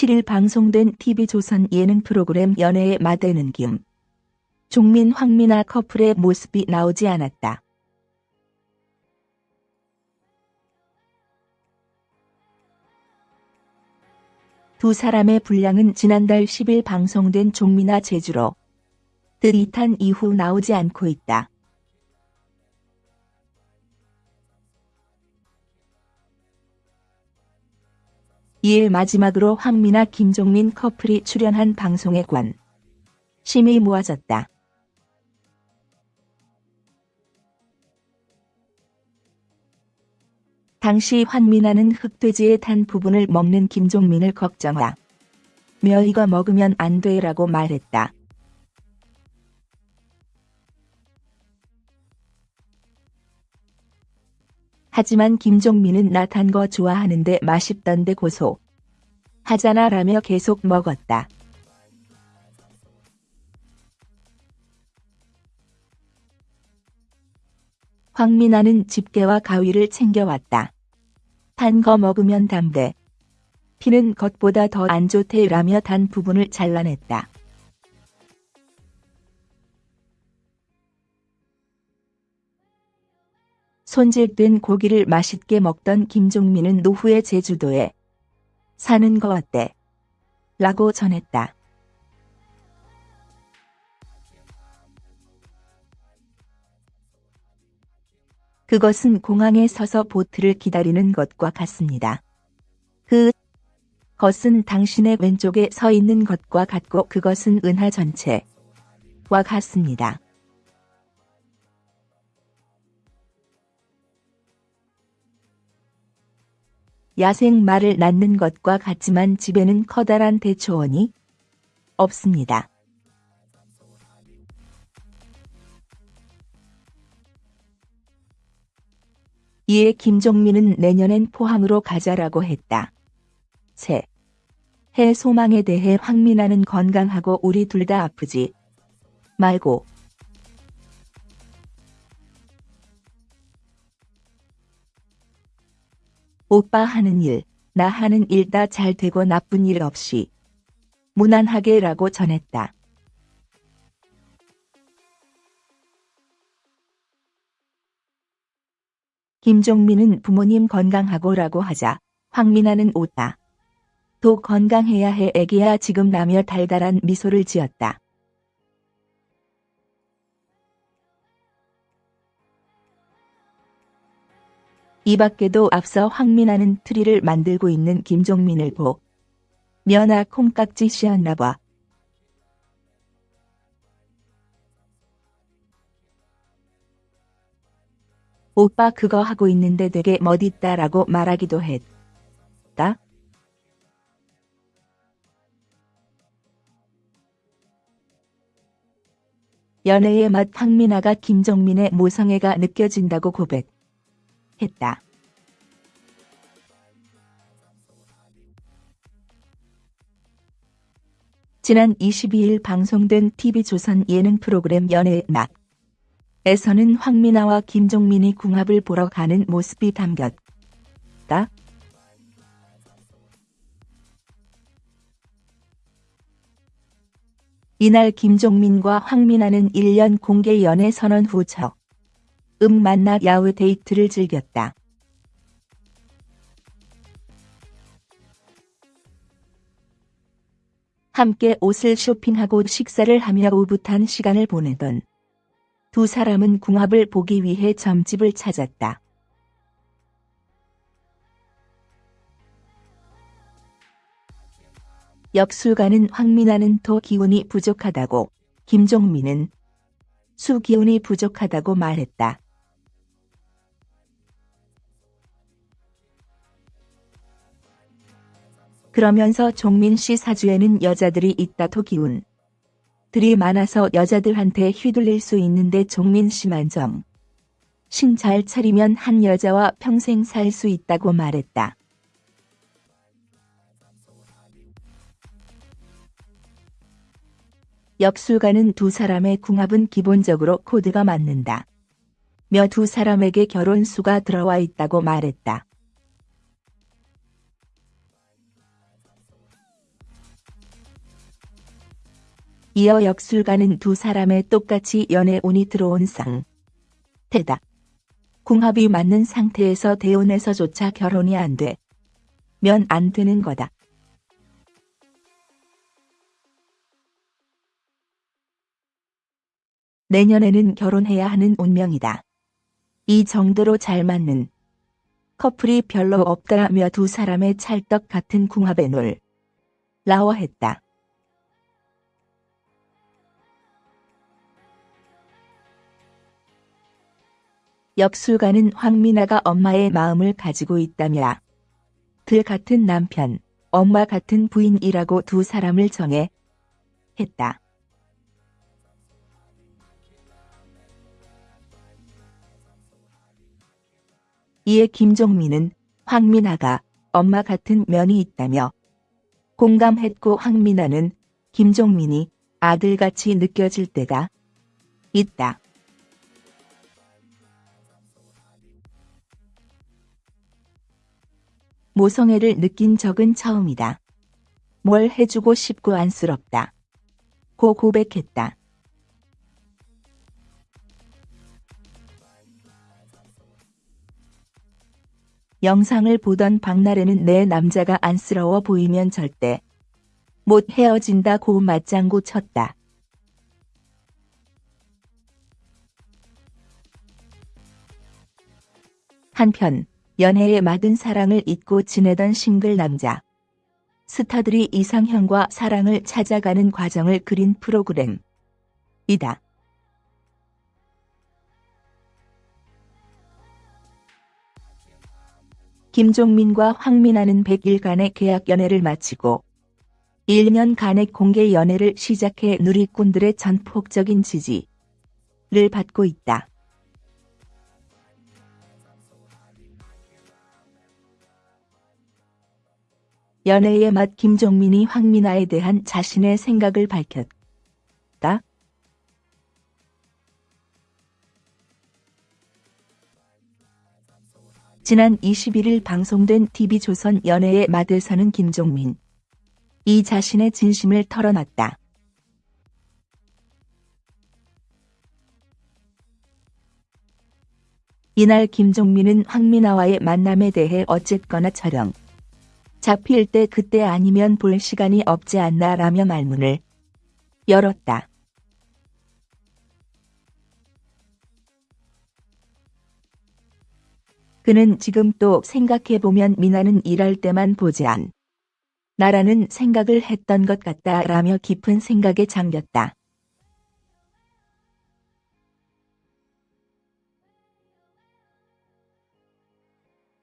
7일 방송된 TV조선 예능 프로그램 연애의 마대는 김. 종민 황미나 커플의 모습이 나오지 않았다. 두 사람의 분량은 지난달 10일 방송된 종미나 제주로 드릿한 이후 나오지 않고 있다. 이일 마지막으로 황미나 김종민 커플이 출연한 방송에 관 심이 모아졌다. 당시 황미나는 흑돼지에 탄 부분을 먹는 김종민을 걱정하 며 이거 먹으면 안 돼라고 말했다. 하지만 김종민은 나 탄 거 좋아하는데 맛있던데 고소. 하잖아 라며 계속 먹었다. 황미나는 집게와 가위를 챙겨왔다. 단 거 먹으면 담배. 피는 것보다 더 안 좋대 라며 단 부분을 잘라냈다. 손질된 고기를 맛있게 먹던 김종민은 노후의 제주도에 사는 거 어때? 라고 전했다. 그것은 공항에 서서 보트를 기다리는 것과 같습니다. 그 것은 당신의 왼쪽에 서 있는 것과 같고 그것은 은하 전체와 같습니다. 야생 말을 낳는 것과 같지만 집에는 커다란 대초원이 없습니다. 이에 김종민은 내년엔 포항으로 가자라고 했다. 새. 해 소망에 대해 황민아는 건강하고 우리 둘 다 아프지 말고 오빠 하는 일, 나 하는 일 다 잘 되고 나쁜 일 없이 무난하게 라고 전했다. 김종민은 부모님 건강하고 라고 하자 황민아는 오다. 도 건강해야 해 애기야 지금 라며 달달한 미소를 지었다. 이 밖에도 앞서 황미나는 트리를 만들고 있는 김종민을 보며 아 콩깍지 씌었나 봐. 오빠 그거 하고 있는데 되게 멋있다라고 말하기도 했다. 연애의 맛 황미나가 김종민의 모성애가 느껴진다고 고백 했다. 지난 22일 방송된 TV조선 예능 프로그램 연애의 맛 에서는 황민아와 김종민이 궁합을 보러 가는 모습이 담겼다. 이날 김종민과 황민아는 1년 공개 연애 선언 후처 음 만나 야외 데이트를 즐겼다. 함께 옷을 쇼핑하고 식사를 하며 오붓한 시간을 보내던 두 사람은 궁합을 보기 위해 점집을 찾았다. 역술가는 황민아는 토 기운이 부족하다고 김종민은 수 기운이 부족하다고 말했다. 그러면서 종민 씨 사주에는 여자들이 있다 토 기운. 들이 많아서 여자들한테 휘둘릴 수 있는데 종민 씨만 정. 신잘 차리면 한 여자와 평생 살 수 있다고 말했다. 역술가는 두 사람의 궁합은 기본적으로 코드가 맞는다. 며 두 사람에게 결혼수가 들어와 있다고 말했다. 이어 역술가는 두 사람의 똑같이 연애운이 들어온 상. 태다. 궁합이 맞는 상태에서 대혼에서조차 결혼이 안 돼. 면 안 되는 거다. 내년에는 결혼해야 하는 운명이다. 이 정도로 잘 맞는 커플이 별로 없다며 두 사람의 찰떡 같은 궁합에 놀 라워했다. 역술가는 황미나가 엄마의 마음을 가지고 있다며 들 같은 남편, 엄마 같은 부인이라고 두 사람을 정해 했다. 이에 김종민은 황미나가 엄마 같은 면이 있다며 공감했고 황미나는 김종민이 아들같이 느껴질 때가 있다. 모성애를 느낀 적은 처음이다. 뭘 해주고 싶고 안쓰럽다. 고 고백했다. 영상을 보던 박나래는 내 남자가 안쓰러워 보이면 절대 못 헤어진다고 맞장구 쳤다. 한편 연애의 막은 사랑을 잊고 지내던 싱글 남자. 스타들이 이상형과 사랑을 찾아가는 과정을 그린 프로그램. 이다. 김종민과 황민아는 100일간의 계약 연애를 마치고 1년간의 공개 연애를 시작해 누리꾼들의 전폭적인 지지를 받고 있다. 연애의 맛 김종민이 황민아에 대한 자신의 생각을 밝혔다. 지난 21일 방송된 TV조선 연애의 맛에서는 김종민 이 자신의 진심을 털어놨다. 이날 김종민은 황민아와의 만남에 대해 어쨌거나 촬영 잡힐 때 그때 아니면 볼 시간이 없지 않나 라며 말문을 열었다. 그는 지금 또 생각해보면 미나는 일할 때만 보지 않. 나라는 생각을 했던 것 같다 라며 깊은 생각에 잠겼다.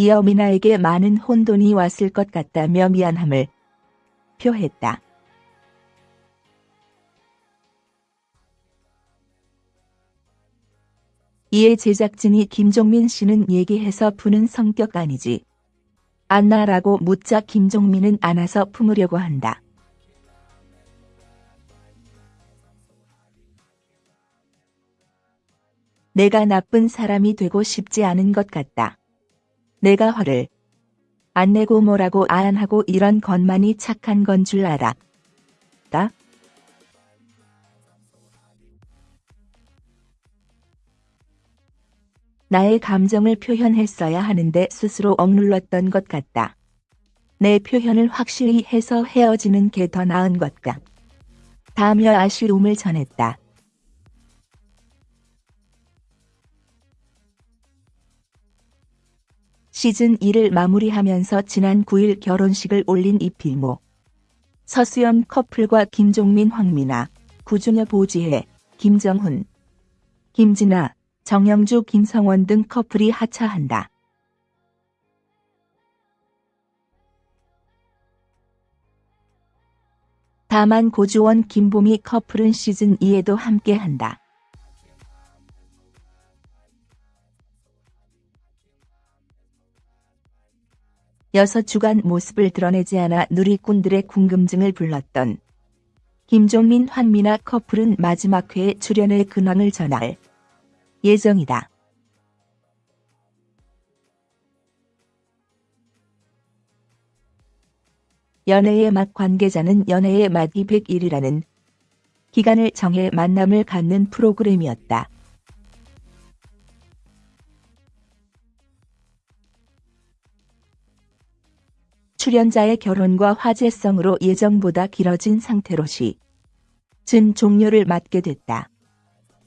이어 미나에게 많은 혼돈이 왔을 것 같다며 미안함을 표했다. 이에 제작진이 김종민 씨는 얘기해서 푸는 성격 아니지. 안나라고 묻자 김종민은 안아서 품으려고 한다. 내가 나쁜 사람이 되고 싶지 않은 것 같다. 내가 화를 안 내고 뭐라고 안 하고 이런 것만이 착한 건 줄 알아. 다? 나의 감정을 표현했어야 하는데 스스로 억눌렀던 것 같다. 내 표현을 확실히 해서 헤어지는 게 더 나은 것 같다. 다며 아쉬움을 전했다. 시즌 1을 마무리하면서 지난 9일 결혼식을 올린 이필모. 서수연 커플과 김종민 황미나, 구준여 보지혜, 김정훈, 김진아, 정영주 김성원 등 커플이 하차한다. 다만 고주원 김보미 커플은 시즌 2에도 함께한다. 여섯 주간 모습을 드러내지 않아 누리꾼들의 궁금증을 불렀던 김종민 환미나 커플은 마지막 회에 출연의 근황을 전할 예정이다. 연애의 맛 관계자는 연애의 맛 201이라는 기간을 정해 만남을 갖는 프로그램이었다. 출연자의 결혼과 화제성으로 예정보다 길어진 상태로 시, 즌 종료를 맞게 됐다.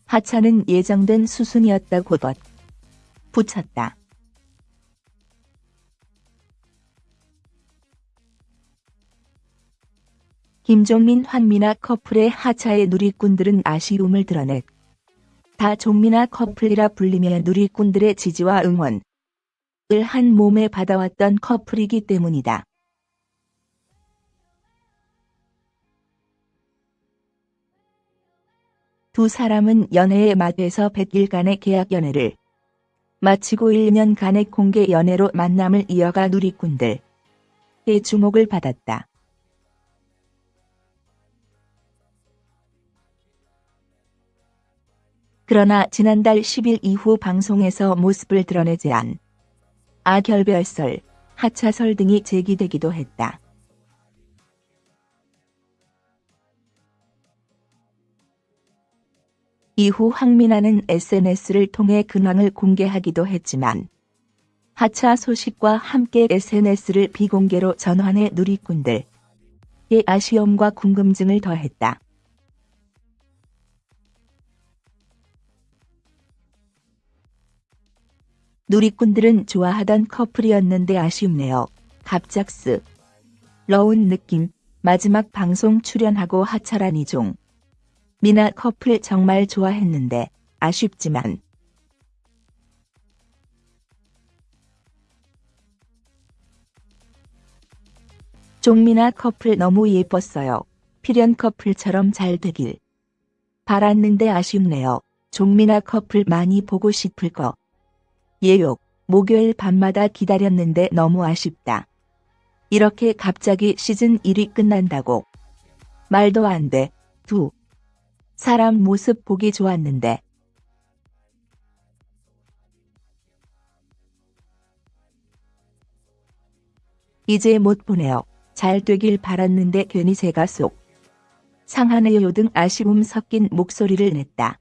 하차는 예정된 수순이었다고 덧 붙였다. 김종민 환미나 커플의 하차에 누리꾼들은 아쉬움을 드러냈. 다 종민아 커플이라 불리며 누리꾼들의 지지와 응원을 한 몸에 받아왔던 커플이기 때문이다. 두 사람은 연애의 맛에서 100일간의 계약 연애를 마치고 1년간의 공개 연애로 만남을 이어가 누리꾼들의 주목을 받았다. 그러나 지난달 10일 이후 방송에서 모습을 드러내지 않 아결별설, 하차설 등이 제기되기도 했다. 이후 황민아는 SNS를 통해 근황을 공개하기도 했지만 하차 소식과 함께 SNS를 비공개로 전환해 누리꾼들의 아쉬움과 궁금증을 더했다. 누리꾼들은 좋아하던 커플이었는데 아쉽네요. 갑작스. 러운 느낌. 마지막 방송 출연하고 하차란 이종. 미나 커플 정말 좋아했는데 아쉽지만 종미나 커플 너무 예뻤어요. 필연 커플처럼 잘 되길. 바랐는데 아쉽네요. 종미나 커플 많이 보고 싶을 거. 예욕, 목요일 밤마다 기다렸는데 너무 아쉽다. 이렇게 갑자기 시즌 1이 끝난다고. 말도 안 돼. 두. 사람 모습 보기 좋았는데. 이제 못 보내요. 잘 되길 바랐는데 괜히 제가 속 상하네요 등 아쉬움 섞인 목소리를 냈다.